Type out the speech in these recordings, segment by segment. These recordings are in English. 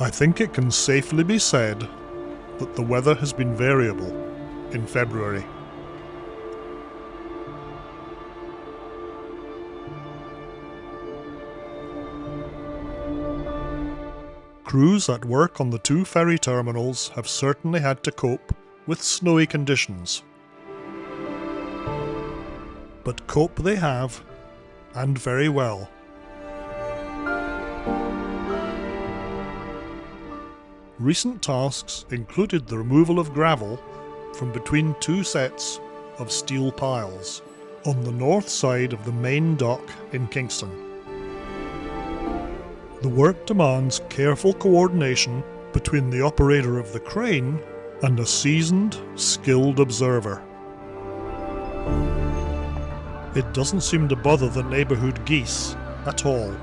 I think it can safely be said that the weather has been variable in February. Crews at work on the two ferry terminals have certainly had to cope with snowy conditions. But cope they have, and very well. Recent tasks included the removal of gravel from between two sets of steel piles on the north side of the main dock in Kingston. The work demands careful coordination between the operator of the crane and a seasoned, skilled observer. It doesn't seem to bother the neighbourhood geese at all.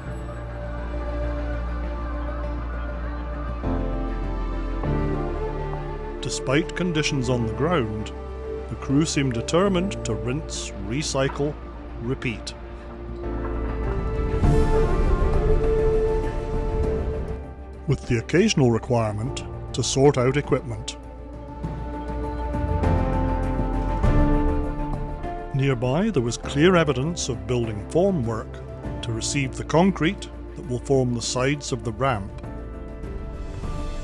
Despite conditions on the ground, the crew seem determined to rinse, recycle, repeat. With the occasional requirement to sort out equipment. Nearby there was clear evidence of building formwork to receive the concrete that will form the sides of the ramp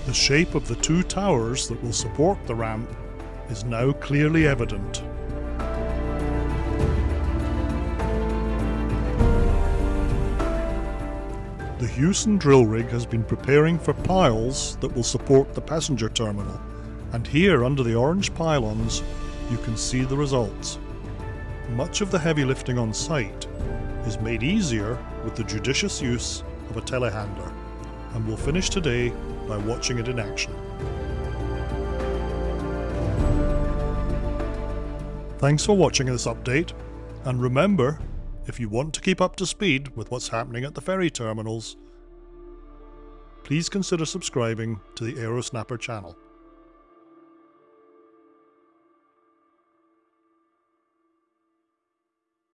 the shape of the two towers that will support the ramp is now clearly evident. The Hewson drill rig has been preparing for piles that will support the passenger terminal, and here under the orange pylons you can see the results. Much of the heavy lifting on site is made easier with the judicious use of a telehandler, and we'll finish today by watching it in action. Thanks for watching this update, and remember, if you want to keep up to speed with what's happening at the ferry terminals, please consider subscribing to the Aerosnapper channel.